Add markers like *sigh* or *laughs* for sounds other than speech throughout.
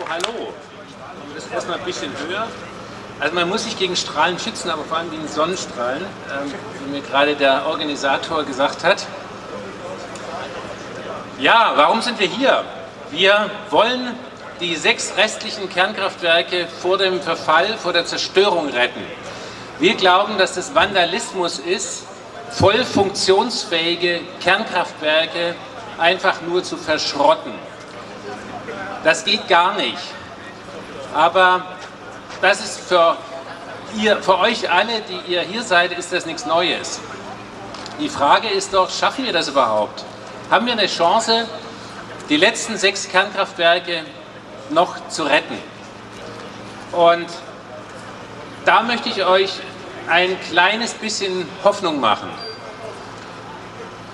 Oh, hallo. Das ist erstmal ein bisschen höher. Also man muss sich gegen Strahlen schützen, aber vor allem gegen Sonnenstrahlen, ähm, wie mir gerade der Organisator gesagt hat. Ja, warum sind wir hier? Wir wollen die sechs restlichen Kernkraftwerke vor dem Verfall, vor der Zerstörung retten. Wir glauben, dass das Vandalismus ist, voll funktionsfähige Kernkraftwerke einfach nur zu verschrotten. Das geht gar nicht. Aber das ist für, ihr, für euch alle, die ihr hier seid, ist das nichts Neues. Die Frage ist doch, schaffen wir das überhaupt? Haben wir eine Chance, die letzten sechs Kernkraftwerke noch zu retten? Und da möchte ich euch ein kleines bisschen Hoffnung machen.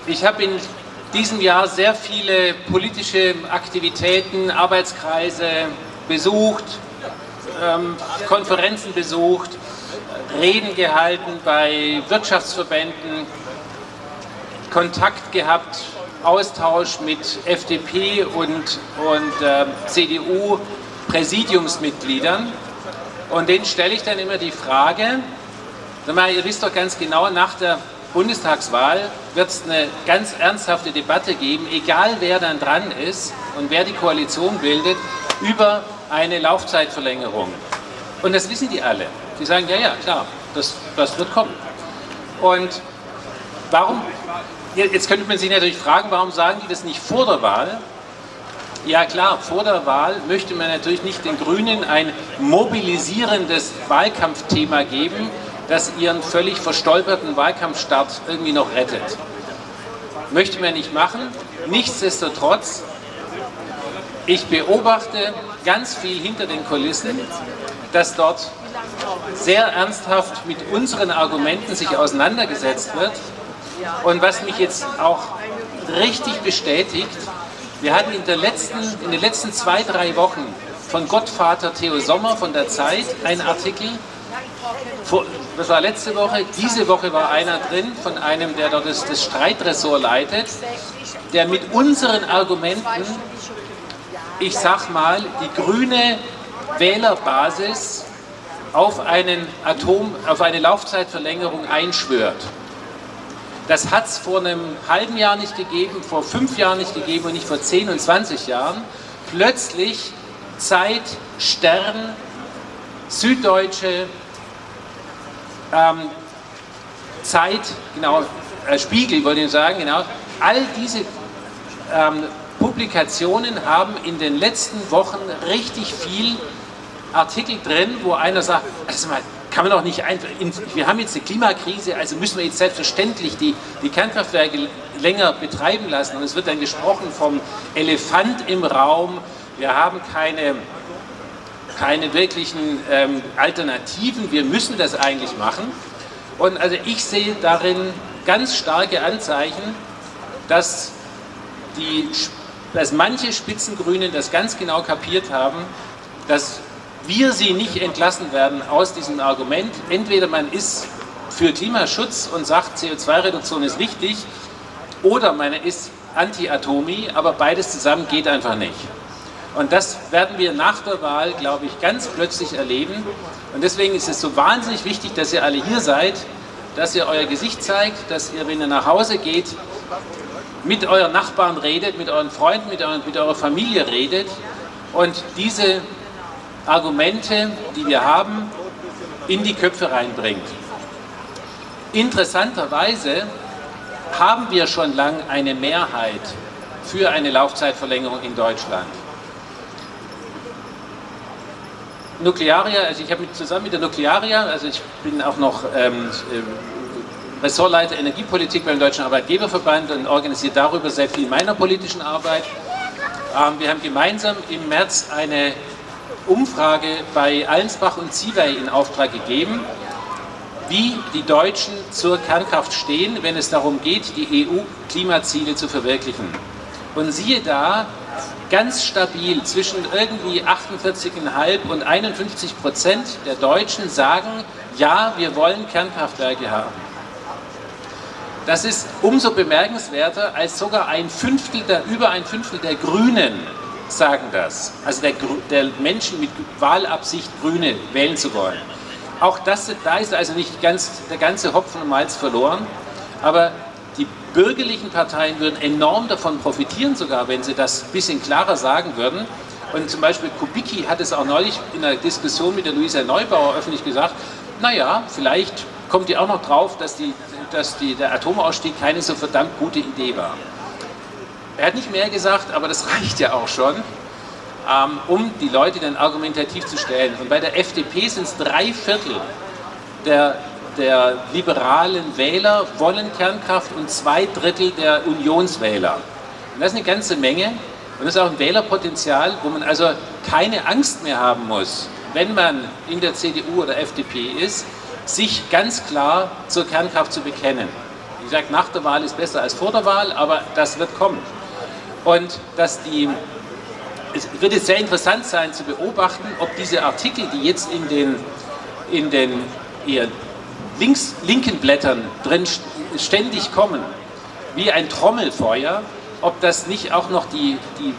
Ich habe in diesem Jahr sehr viele politische Aktivitäten, Arbeitskreise besucht, ähm, Konferenzen besucht, Reden gehalten bei Wirtschaftsverbänden, Kontakt gehabt, Austausch mit FDP und, und äh, CDU-Präsidiumsmitgliedern. Und denen stelle ich dann immer die Frage, ihr wisst doch ganz genau, nach der Bundestagswahl wird es eine ganz ernsthafte Debatte geben, egal wer dann dran ist und wer die Koalition bildet, über eine Laufzeitverlängerung. Und das wissen die alle. Die sagen, ja, ja, klar, das, das wird kommen. Und warum, jetzt könnte man sich natürlich fragen, warum sagen die das nicht vor der Wahl? Ja klar, vor der Wahl möchte man natürlich nicht den Grünen ein mobilisierendes Wahlkampfthema geben, das ihren völlig verstolperten Wahlkampfstart irgendwie noch rettet. Möchte man nicht machen. Nichtsdestotrotz, ich beobachte ganz viel hinter den Kulissen, dass dort sehr ernsthaft mit unseren Argumenten sich auseinandergesetzt wird. Und was mich jetzt auch richtig bestätigt, wir hatten in, letzten, in den letzten zwei, drei Wochen von Gottvater Theo Sommer von der Zeit einen Artikel, das war letzte Woche, diese Woche war einer drin von einem, der dort das, das Streitressort leitet, der mit unseren Argumenten, ich sag mal, die grüne Wählerbasis auf, einen Atom, auf eine Laufzeitverlängerung einschwört. Das hat es vor einem halben Jahr nicht gegeben, vor fünf Jahren nicht gegeben und nicht vor 10 und 20 Jahren. Plötzlich Zeit, Stern, Süddeutsche, ähm, Zeit, genau, äh, Spiegel wollte ich sagen, genau, all diese ähm, Publikationen haben in den letzten Wochen richtig viel Artikel drin, wo einer sagt, also mal, kann man doch nicht einfach, wir haben jetzt eine Klimakrise, also müssen wir jetzt selbstverständlich die, die Kernkraftwerke länger betreiben lassen. Und es wird dann gesprochen vom Elefant im Raum, wir haben keine keine wirklichen ähm, Alternativen, wir müssen das eigentlich machen. Und also ich sehe darin ganz starke Anzeichen, dass, die, dass manche Spitzengrünen das ganz genau kapiert haben, dass wir sie nicht entlassen werden aus diesem Argument. Entweder man ist für Klimaschutz und sagt, CO2-Reduktion ist wichtig, oder man ist Anti-Atomi, aber beides zusammen geht einfach nicht. Und das werden wir nach der Wahl, glaube ich, ganz plötzlich erleben. Und deswegen ist es so wahnsinnig wichtig, dass ihr alle hier seid, dass ihr euer Gesicht zeigt, dass ihr, wenn ihr nach Hause geht, mit euren Nachbarn redet, mit euren Freunden, mit, euren, mit eurer Familie redet und diese Argumente, die wir haben, in die Köpfe reinbringt. Interessanterweise haben wir schon lange eine Mehrheit für eine Laufzeitverlängerung in Deutschland. Nuklearia, also ich habe zusammen mit der Nuklearia, also ich bin auch noch ähm, äh, Ressortleiter Energiepolitik beim Deutschen Arbeitgeberverband und organisiere darüber sehr viel meiner politischen Arbeit. Ähm, wir haben gemeinsam im März eine Umfrage bei Allensbach und Ziewey in Auftrag gegeben, wie die Deutschen zur Kernkraft stehen, wenn es darum geht, die EU-Klimaziele zu verwirklichen. Und siehe da, ganz stabil zwischen irgendwie 48,5 und 51 Prozent der Deutschen sagen, ja, wir wollen Kernkraftwerke haben. Das ist umso bemerkenswerter, als sogar ein Fünftel der, über ein Fünftel der Grünen sagen das. Also der, der Menschen mit Wahlabsicht Grüne wählen zu wollen. Auch das, da ist also nicht ganz, der ganze Hopfen und Malz verloren, aber die bürgerlichen Parteien würden enorm davon profitieren, sogar wenn sie das ein bisschen klarer sagen würden. Und zum Beispiel Kubicki hat es auch neulich in einer Diskussion mit der Luisa Neubauer öffentlich gesagt, naja, vielleicht kommt die auch noch drauf, dass, die, dass die, der Atomausstieg keine so verdammt gute Idee war. Er hat nicht mehr gesagt, aber das *laughs* reicht ja auch schon, ähm, um die Leute dann argumentativ zu stellen. Und bei der FDP sind es drei Viertel der, der liberalen Wähler wollen Kernkraft und zwei Drittel der Unionswähler. Und das ist eine ganze Menge. Und das ist auch ein Wählerpotenzial, wo man also keine Angst mehr haben muss, wenn man in der CDU oder FDP ist, sich ganz klar zur Kernkraft zu bekennen. Wie gesagt, nach der Wahl ist besser als vor der Wahl, aber das wird kommen. Und dass die, es wird jetzt sehr interessant sein zu beobachten, ob diese Artikel, die jetzt in den, in den eher links, linken Blättern drin ständig kommen, wie ein Trommelfeuer, ob das nicht auch noch die, die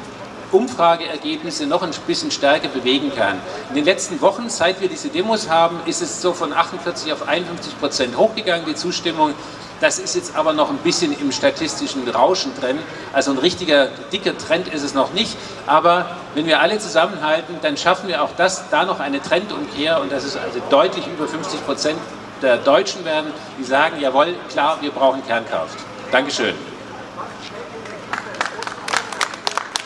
Umfrageergebnisse noch ein bisschen stärker bewegen kann. In den letzten Wochen, seit wir diese Demos haben, ist es so von 48 auf 51 Prozent hochgegangen, die Zustimmung. Das ist jetzt aber noch ein bisschen im statistischen Rauschen drin. Also ein richtiger, dicker Trend ist es noch nicht. Aber wenn wir alle zusammenhalten, dann schaffen wir auch das, da noch eine Trendumkehr und das ist also deutlich über 50 Prozent der Deutschen werden, die sagen, jawohl, klar, wir brauchen Kernkraft. Dankeschön.